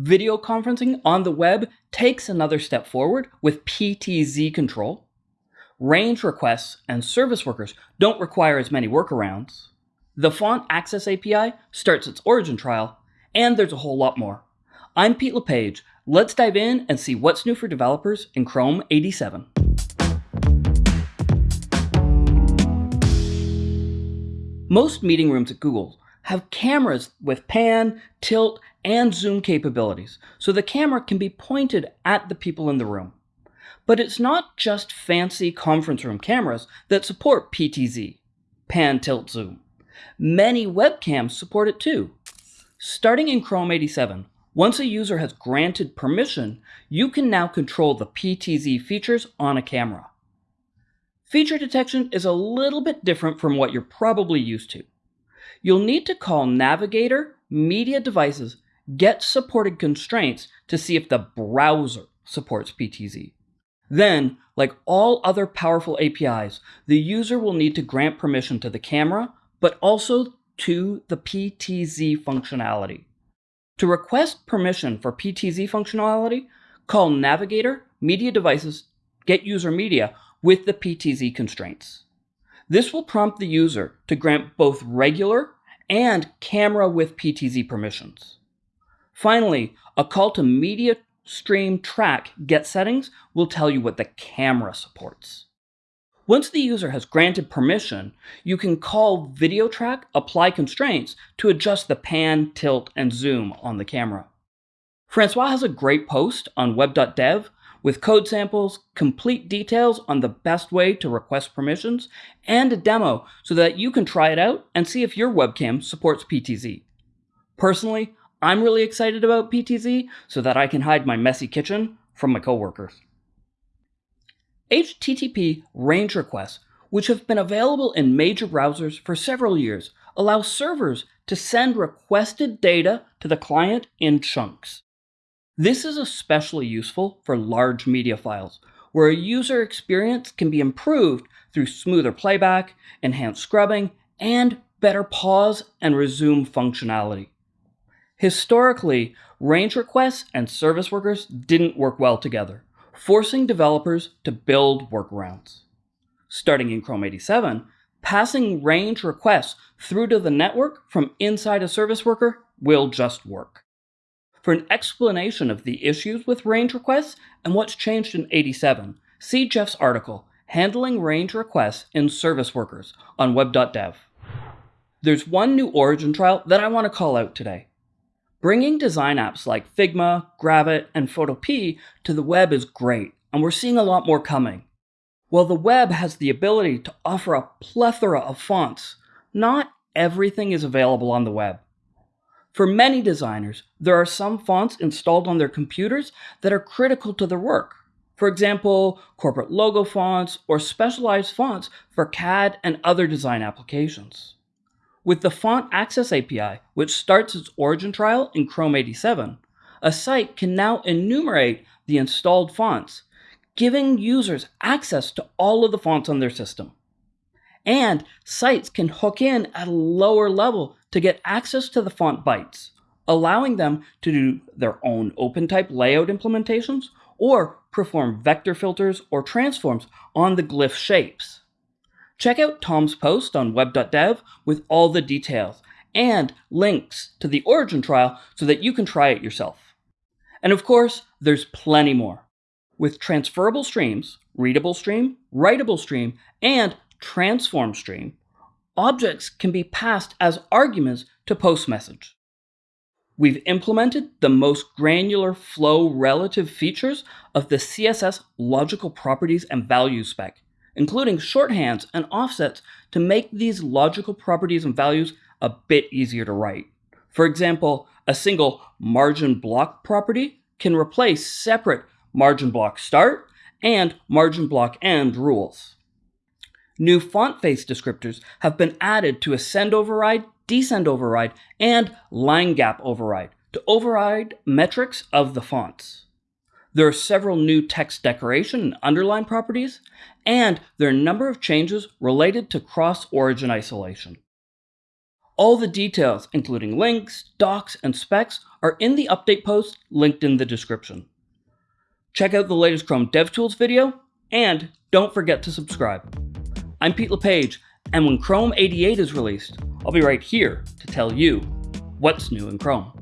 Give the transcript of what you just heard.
Video conferencing on the web takes another step forward with PTZ control. Range requests and service workers don't require as many workarounds. The Font Access API starts its origin trial, and there's a whole lot more. I'm Pete LePage. Let's dive in and see what's new for developers in Chrome 87. Most meeting rooms at Google have cameras with pan, tilt, and zoom capabilities, so the camera can be pointed at the people in the room. But it's not just fancy conference room cameras that support PTZ, pan, tilt, zoom. Many webcams support it too. Starting in Chrome 87, once a user has granted permission, you can now control the PTZ features on a camera. Feature detection is a little bit different from what you're probably used to. You'll need to call Navigator Media Devices Get Supported Constraints to see if the browser supports PTZ. Then, like all other powerful APIs, the user will need to grant permission to the camera, but also to the PTZ functionality. To request permission for PTZ functionality, call Navigator Media Devices Get User Media with the PTZ constraints. This will prompt the user to grant both regular and camera with PTZ permissions. Finally, a call to media stream track get settings will tell you what the camera supports. Once the user has granted permission, you can call video track apply constraints to adjust the pan, tilt, and zoom on the camera. Francois has a great post on web.dev with code samples, complete details on the best way to request permissions, and a demo so that you can try it out and see if your webcam supports PTZ. Personally, I'm really excited about PTZ so that I can hide my messy kitchen from my coworkers. HTTP range requests, which have been available in major browsers for several years, allow servers to send requested data to the client in chunks. This is especially useful for large media files, where a user experience can be improved through smoother playback, enhanced scrubbing, and better pause and resume functionality. Historically, range requests and service workers didn't work well together, forcing developers to build workarounds. Starting in Chrome 87, passing range requests through to the network from inside a service worker will just work. For an explanation of the issues with range requests and what's changed in 87, see Jeff's article, Handling Range Requests in Service Workers, on web.dev. There's one new origin trial that I want to call out today. Bringing design apps like Figma, Gravit, and Photopea to the web is great, and we're seeing a lot more coming. While the web has the ability to offer a plethora of fonts, not everything is available on the web. For many designers, there are some fonts installed on their computers that are critical to their work. For example, corporate logo fonts or specialized fonts for CAD and other design applications. With the Font Access API, which starts its origin trial in Chrome 87, a site can now enumerate the installed fonts, giving users access to all of the fonts on their system. And sites can hook in at a lower level to get access to the font bytes, allowing them to do their own OpenType layout implementations or perform vector filters or transforms on the glyph shapes. Check out Tom's post on web.dev with all the details and links to the origin trial so that you can try it yourself. And of course, there's plenty more. With transferable streams, readable stream, writable stream, and transform stream, objects can be passed as arguments to post message. We've implemented the most granular flow relative features of the CSS logical properties and values spec, including shorthands and offsets to make these logical properties and values a bit easier to write. For example, a single margin block property can replace separate margin block start and margin block end rules. New font face descriptors have been added to ascent override, descent override, and line gap override to override metrics of the fonts. There are several new text decoration and underline properties, and there are a number of changes related to cross-origin isolation. All the details, including links, docs, and specs, are in the update post linked in the description. Check out the latest Chrome DevTools video, and don't forget to subscribe. I'm Pete LePage, and when Chrome 88 is released, I'll be right here to tell you what's new in Chrome.